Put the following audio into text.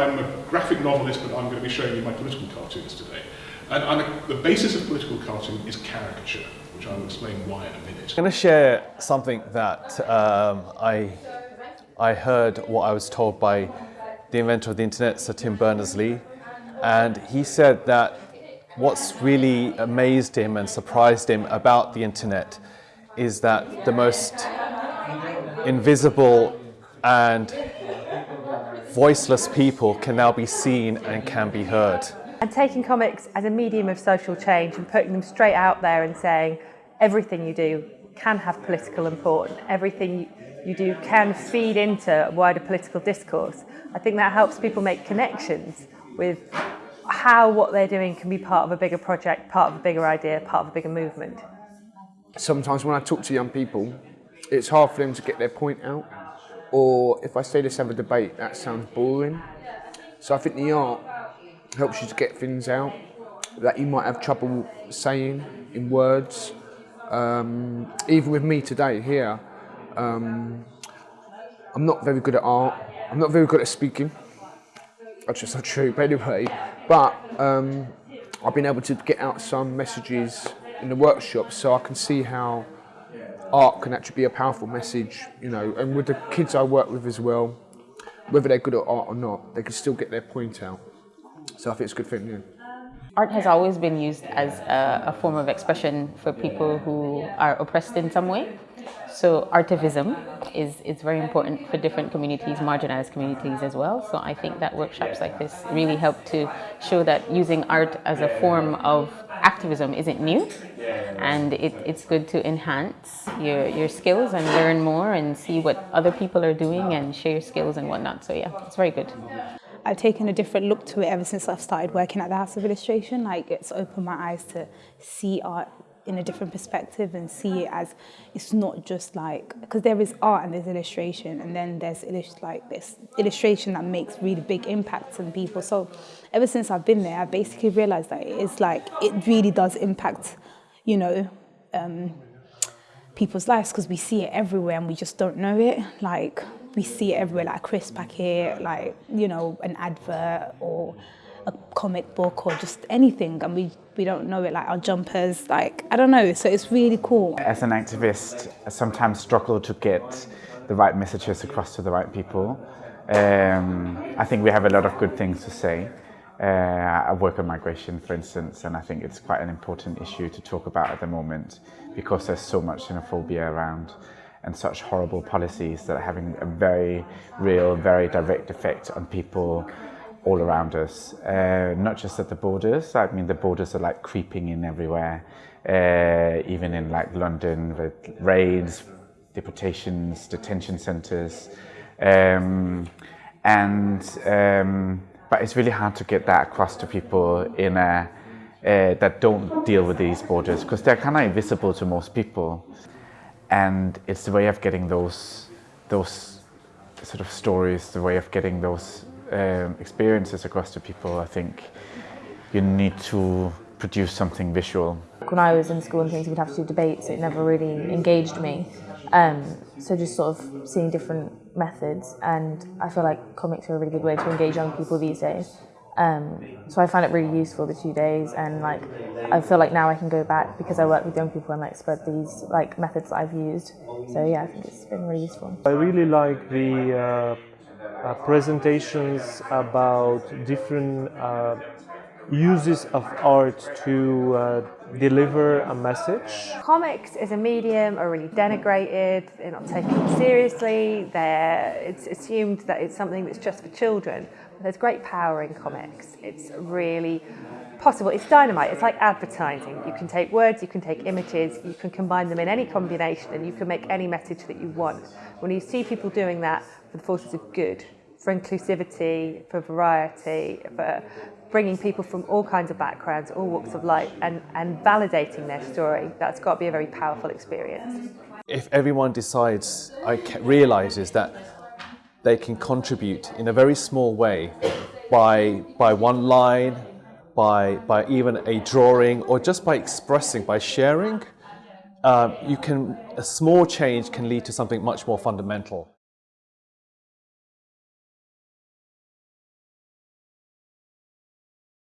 I'm a graphic novelist, but I'm going to be showing you my political cartoons today. And, the basis of political cartoon is caricature, which I will explain why in a minute. I'm going to share something that um, I, I heard what I was told by the inventor of the internet, Sir Tim Berners-Lee. And he said that what's really amazed him and surprised him about the internet is that the most invisible and voiceless people can now be seen and can be heard. And taking comics as a medium of social change and putting them straight out there and saying everything you do can have political importance, everything you do can feed into a wider political discourse. I think that helps people make connections with how what they're doing can be part of a bigger project, part of a bigger idea, part of a bigger movement. Sometimes when I talk to young people, it's hard for them to get their point out. Or if I say let's have a debate, that sounds boring. So I think the art helps you to get things out that you might have trouble saying in words. Um, even with me today here, um, I'm not very good at art. I'm not very good at speaking. That's just not true, but anyway. But um, I've been able to get out some messages in the workshop so I can see how art can actually be a powerful message, you know, and with the kids I work with as well, whether they're good at art or not, they can still get their point out. So I think it's a good thing, yeah. Art has always been used as a, a form of expression for people who are oppressed in some way. So artivism is, is very important for different communities, marginalized communities as well. So I think that workshops like this really help to show that using art as a form of activism isn't new and it, it's good to enhance your, your skills and learn more and see what other people are doing and share skills and whatnot. So yeah, it's very good. I've taken a different look to it ever since I've started working at the House of Illustration. Like it's opened my eyes to see art in a different perspective and see it as it's not just like because there is art and there's illustration and then there's like this illustration that makes really big impacts on people. So ever since I've been there I basically realized that it's like it really does impact you know um, people's lives because we see it everywhere and we just don't know it. Like we see it everywhere like a crisp packet like you know an advert or a comic book or just anything and we, we don't know it like our jumpers like I don't know so it's really cool. As an activist I sometimes struggle to get the right messages across to the right people. Um, I think we have a lot of good things to say. Uh, I work on migration for instance and I think it's quite an important issue to talk about at the moment because there's so much xenophobia around and such horrible policies that are having a very real, very direct effect on people all around us, uh, not just at the borders. I mean, the borders are like creeping in everywhere, uh, even in like London with raids, deportations, detention centres, um, and um, but it's really hard to get that across to people in a uh, that don't deal with these borders because they're kind of invisible to most people, and it's the way of getting those those sort of stories, the way of getting those um, experiences across to people, I think you need to produce something visual. When I was in school and things, we'd have to do debates. It never really engaged me. Um, so just sort of seeing different methods, and I feel like comics are a really good way to engage young people these days. Um, so I find it really useful the two days, and like I feel like now I can go back because I work with young people and like spread these like methods that I've used. So yeah, I think it's been really useful. I really like the uh, uh, presentations about different uh, uses of art to uh, deliver a message. Comics as a medium are really denigrated, they're not taken seriously, they're, it's assumed that it's something that's just for children. There's great power in comics. It's really possible. It's dynamite. It's like advertising. You can take words, you can take images, you can combine them in any combination and you can make any message that you want. When you see people doing that for the forces of good, for inclusivity, for variety, for bringing people from all kinds of backgrounds, all walks of life, and, and validating their story, that's got to be a very powerful experience. If everyone decides, I realises that they can contribute in a very small way by, by one line, by, by even a drawing, or just by expressing, by sharing, uh, you can, a small change can lead to something much more fundamental.